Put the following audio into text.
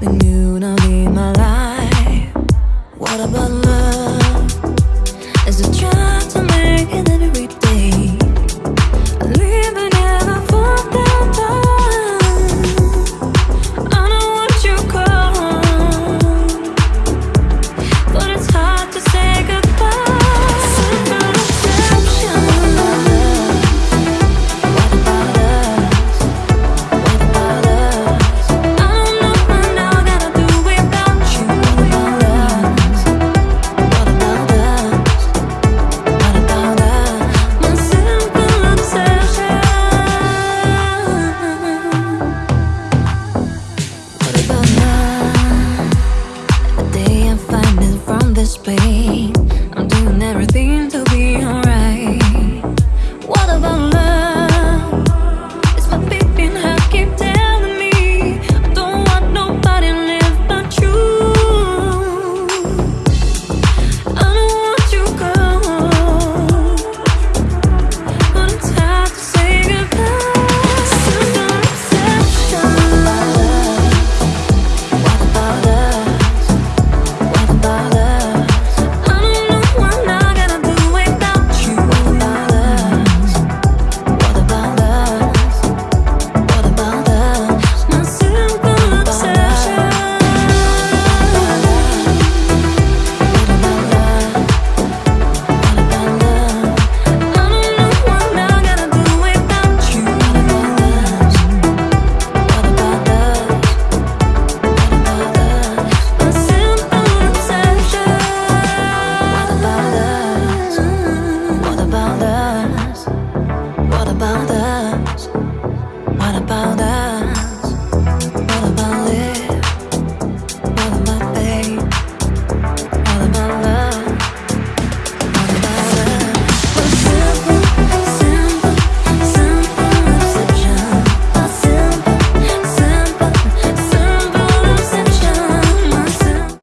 the noon, I'll my life. pain. I'm doing everything